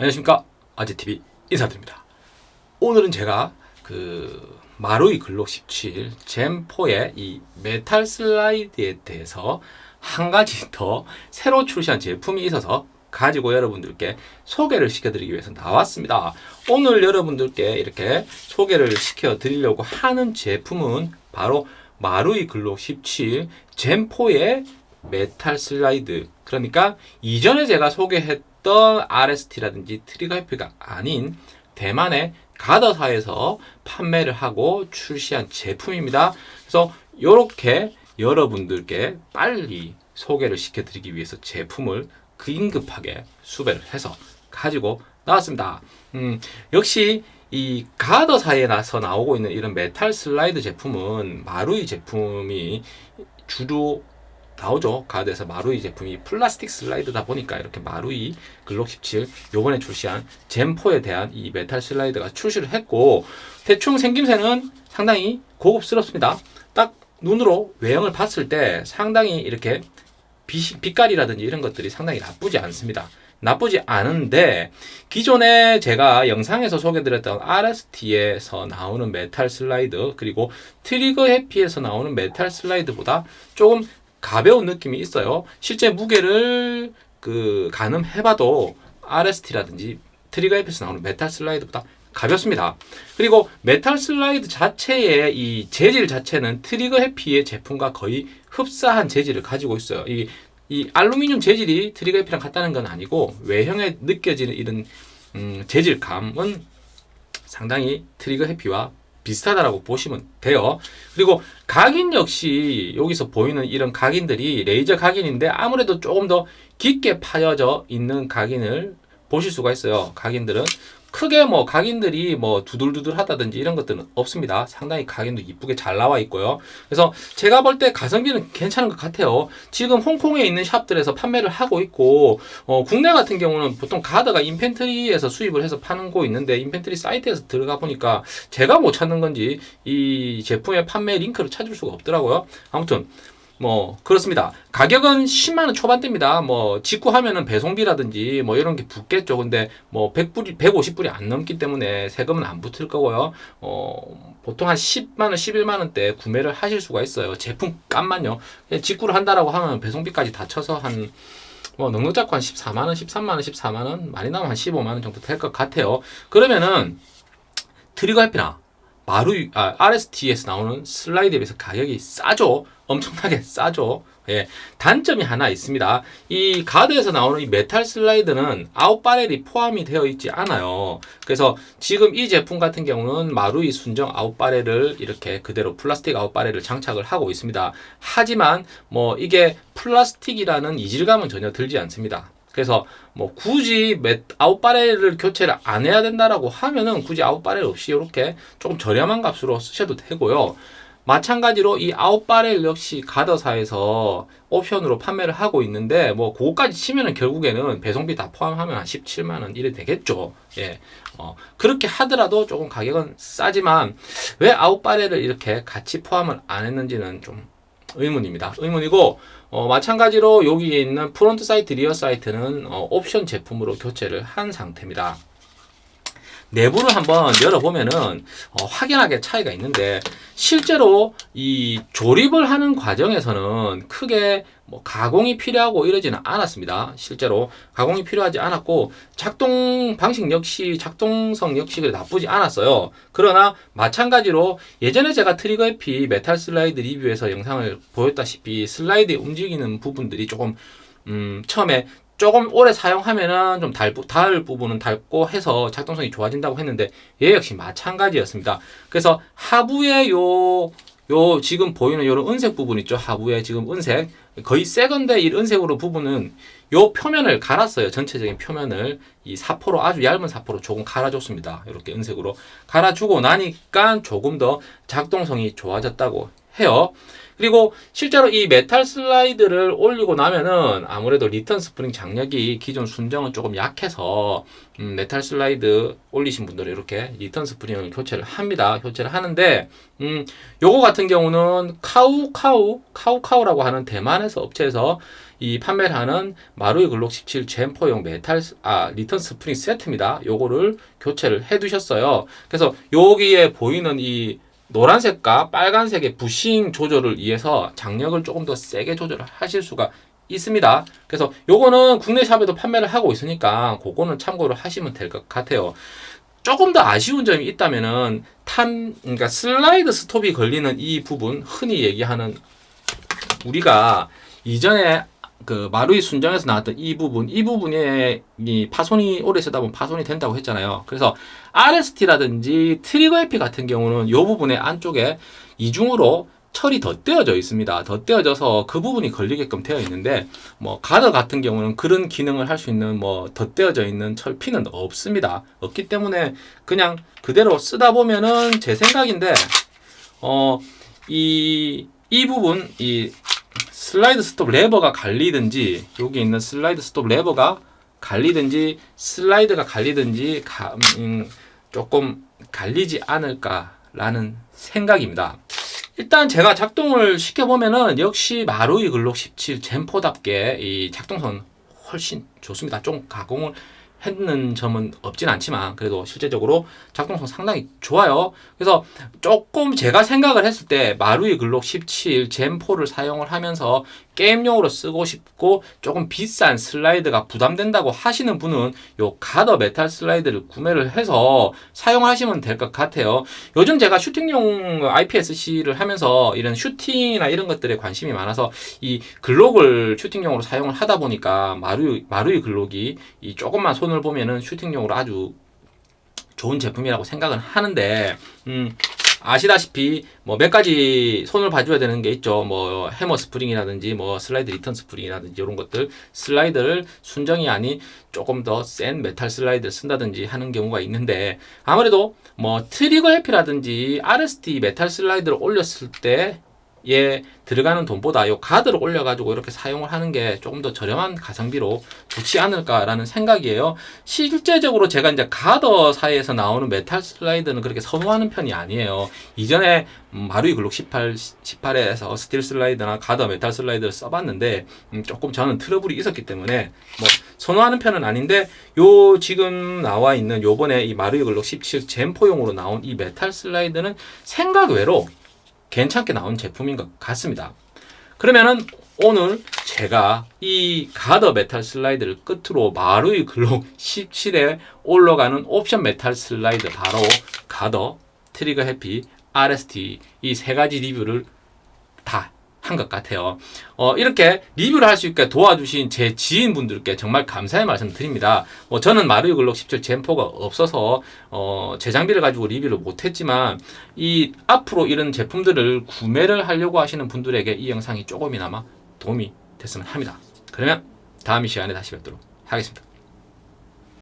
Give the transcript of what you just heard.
안녕하십니까. 아재TV 인사드립니다. 오늘은 제가 그 마루이 글록 17 Gen4의 이 메탈 슬라이드에 대해서 한 가지 더 새로 출시한 제품이 있어서 가지고 여러분들께 소개를 시켜드리기 위해서 나왔습니다. 오늘 여러분들께 이렇게 소개를 시켜 드리려고 하는 제품은 바로 마루이 글록 17 Gen4의 메탈 슬라이드 그러니까 이전에 제가 소개했던 RST라든지 트리거 해피가 아닌 대만의 가더사에서 판매를 하고 출시한 제품입니다. 그래서 이렇게 여러분들께 빨리 소개를 시켜드리기 위해서 제품을 긴급하게 수배를 해서 가지고 나왔습니다. 음, 역시 이 가더사에 나서 나오고 있는 이런 메탈 슬라이드 제품은 마루이 제품이 주로 나오죠. 가더에서 마루이 제품이 플라스틱 슬라이드다 보니까 이렇게 마루이 글록 17 요번에 출시한 Gen4에 대한 이 메탈 슬라이드가 출시를 했고 대충 생김새는 상당히 고급스럽습니다. 딱 눈으로 외형을 봤을 때 상당히 이렇게 빛, 빛깔이라든지 이런 것들이 상당히 나쁘지 않습니다. 나쁘지 않은데 기존에 제가 영상에서 소개드렸던 RST에서 나오는 메탈 슬라이드 그리고 트리거 해피에서 나오는 메탈 슬라이드보다 조금 가벼운 느낌이 있어요. 실제 무게를 그 가늠해봐도 RST라든지 트리거 해피에서 나오는 메탈 슬라이드보다 가볍습니다. 그리고 메탈 슬라이드 자체의 이 재질 자체는 트리거 해피의 제품과 거의 흡사한 재질을 가지고 있어요. 이, 이 알루미늄 재질이 트리거 해피랑 같다는 건 아니고 외형에 느껴지는 이런 음, 재질감은 상당히 트리거 해피와 비슷하다라고 보시면 돼요. 그리고 각인 역시 여기서 보이는 이런 각인들이 레이저 각인인데 아무래도 조금 더 깊게 파여져 있는 각인을 보실 수가 있어요. 각인들은 크게 뭐 각인들이 뭐 두들두들 하다든지 이런 것들은 없습니다. 상당히 각인도 이쁘게 잘 나와 있고요. 그래서 제가 볼 때 가성비는 괜찮은 것 같아요. 지금 홍콩에 있는 샵들에서 판매를 하고 있고 어, 국내 같은 경우는 보통 Guarder가 Infantry에서 수입을 해서 파는 곳 있는데 Infantry 사이트에서 들어가 보니까 제가 못 찾는 건지 이 제품의 판매 링크를 찾을 수가 없더라고요. 아무튼 뭐 그렇습니다. 가격은 10만원 초반대입니다. 뭐 직구하면은 배송비라든지 뭐 이런 게 붙겠죠. 근데 뭐 100불이 150불이 안 넘기 때문에 세금은 안 붙을 거고요. 어 보통 한 10만원 11만원대 구매를 하실 수가 있어요. 제품 값만요. 직구를 한다라고 하면 배송비까지 다 쳐서 한 뭐 넉넉 잡고 한 14만원 13만원 14만원 많이 나면 한 15만원 정도 될 것 같아요. 그러면은 Trigger Happy나 마루 아, RST에서 나오는 슬라이드에 비해서 가격이 싸죠. 엄청나게 싸죠. 예, 단점이 하나 있습니다. 이 Guarder에서 나오는 이 메탈 슬라이드는 out barrel이 포함이 되어 있지 않아요. 그래서 지금 이 제품 같은 경우는 Marui 순정 out barrel을 이렇게 그대로 플라스틱 out barrel을 장착을 하고 있습니다. 하지만 뭐 이게 플라스틱이라는 이질감은 전혀 들지 않습니다. 그래서 뭐 굳이 아웃바렐을 교체를 안 해야 된다라고 하면은 굳이 아웃바렐 없이 이렇게 조금 저렴한 값으로 쓰셔도 되고요. 마찬가지로 이 아웃바렐 역시 가더사에서 옵션으로 판매를 하고 있는데 뭐 그거까지 치면은 결국에는 배송비 다 포함하면 한 17만원 이래 되겠죠 예 어, 그렇게 하더라도 조금 가격은 싸지만 왜 out barrel을 이렇게 같이 포함을 안 했는지는 좀 의문입니다. 의문이고 어, 마찬가지로 여기에 있는 front sight rear sight는 어, 옵션 제품으로 교체를 한 상태입니다 내부를 한번 열어보면은 어, 확연하게 차이가 있는데 실제로 이 조립을 하는 과정에서는 크게 뭐 가공이 필요하고 이러지는 않았습니다. 실제로 가공이 필요하지 않았고 작동 방식 역시 작동성 역시 나쁘지 않았어요. 그러나 마찬가지로 예전에 제가 Trigger Happy 메탈 슬라이드 리뷰에서 영상을 보였다시피 슬라이드에 움직이는 부분들이 조금 음, 처음에 조금 오래 사용하면은 좀 달, 닿을 부분은 닳고 해서 작동성이 좋아진다고 했는데 얘 역시 마찬가지였습니다. 그래서 하부에 요, 요 지금 보이는 요런 은색 부분 있죠. 하부에 지금 은색 거의 세건데 이 은색으로 부분은 요 표면을 갈았어요. 전체적인 표면을 이 사포로 아주 얇은 사포로 조금 갈아줬습니다. 이렇게 은색으로 갈아주고 나니까 조금 더 작동성이 좋아졌다고 해요. 그리고 실제로 이 메탈 슬라이드를 올리고 나면은 아무래도 return 스프링 장력이 기존 순정은 조금 약해서 음, 메탈 슬라이드 올리신 분들은 이렇게 return 스프링을 교체를 합니다. 교체를 하는데 음, 요거 같은 경우는 CowCow CowCow라고 하는 대만에서 업체에서 이 판매를 하는 Marui Glock 17 Gen4용 메탈 아 return 스프링 세트입니다. 요거를 교체를 해 두셨어요. 그래서 여기에 보이는 이 노란색과 빨간색의 부싱 조절을 위해서 장력을 조금 더 세게 조절을 하실 수가 있습니다. 그래서 요거는 국내 샵에도 판매를 하고 있으니까 그거는 참고를 하시면 될 것 같아요. 조금 더 아쉬운 점이 있다면은 탄 그러니까 슬라이드 스톱이 걸리는 이 부분 흔히 얘기하는 우리가 이전에 그 마루이 순정에서 나왔던 이 부분 이 부분에 이 파손이 오래 쓰다 보면 파손이 된다고 했잖아요. 그래서 RST라든지 Trigger Happy 같은 경우는 이 부분의 안쪽에 이중으로 철이 덧대어져 있습니다. 덧대어져서 그 부분이 걸리게끔 되어 있는데 뭐 Guarder 같은 경우는 그런 기능을 할 수 있는 뭐 덧대어져 있는 철핀은 없습니다. 없기 때문에 그냥 그대로 쓰다 보면은 제 생각인데 어이 이 부분 이 슬라이드 스톱 레버가 갈리든지 여기 있는 슬라이드 스톱 레버가 갈리든지 슬라이드가 갈리든지 가, 음, 조금 갈리지 않을까라는 생각입니다. 일단 제가 작동을 시켜보면은 역시 마루이 글록 17 젠포답게 이 작동선 훨씬 좋습니다. 좀 가공을 했는 점은 없진 않지만 그래도 실제적으로 작동성 상당히 좋아요. 그래서 조금 제가 생각을 했을 때 마루이 글록 17 젠4를 사용을 하면서 게임용으로 쓰고 싶고 조금 비싼 슬라이드가 부담된다고 하시는 분은 요 Guarder 메탈 슬라이드를 구매를 해서 사용하시면 될 것 같아요. 요즘 제가 슈팅용 IPSC를 하면서 이런 슈팅이나 이런 것들에 관심이 많아서 이 Glock을 슈팅용으로 사용을 하다 보니까 Marui, Marui Glock이 이 조금만 손을 보면은 슈팅용으로 아주 좋은 제품이라고 생각은 하는데 음, 아시다시피 뭐 몇 가지 손을 봐줘야 되는 게 있죠. 뭐 해머 스프링이라든지 뭐 슬라이드 return 스프링이라든지 이런 것들 슬라이드를 순정이 아닌 조금 더 센 메탈 슬라이드를 쓴다든지 하는 경우가 있는데 아무래도 뭐 Trigger Happy라든지 RST 메탈 슬라이드를 올렸을 때 예, 들어가는 돈보다 요 Guarder를 올려가지고 이렇게 사용을 하는 게 조금 더 저렴한 가성비로 좋지 않을까라는 생각이에요. 실제적으로 제가 이제 Guarder 사에서 나오는 메탈 슬라이드는 그렇게 선호하는 편이 아니에요. 이전에 음, Marui Glock 18, 18에서 스틸 슬라이드나 Guarder 메탈 슬라이드를 써봤는데 음, 조금 저는 트러블이 있었기 때문에 뭐 선호하는 편은 아닌데 요 지금 나와 있는 요번에 이 Marui Glock 17 Gen4용으로 나온 이 메탈 슬라이드는 생각 외로 괜찮게 나온 제품인 것 같습니다. 그러면은 오늘 제가 이 Guarder 메탈 슬라이드를 끝으로 Marui Glock 17에 올라가는 옵션 메탈 슬라이드 바로 Guarder, Trigger Happy, RST 이 세 가지 리뷰를 다 한 것 같아요. 어, 이렇게 리뷰를 할 수 있게 도와주신 제 지인분들께 정말 감사의 말씀 드립니다. 뭐 저는 Marui Glock 17 Gen4가 없어서 어, 제 장비를 가지고 리뷰를 못했지만 이 앞으로 이런 제품들을 구매를 하려고 하시는 분들에게 이 영상이 조금이나마 도움이 됐으면 합니다. 그러면 다음 이 시간에 다시 뵙도록 하겠습니다.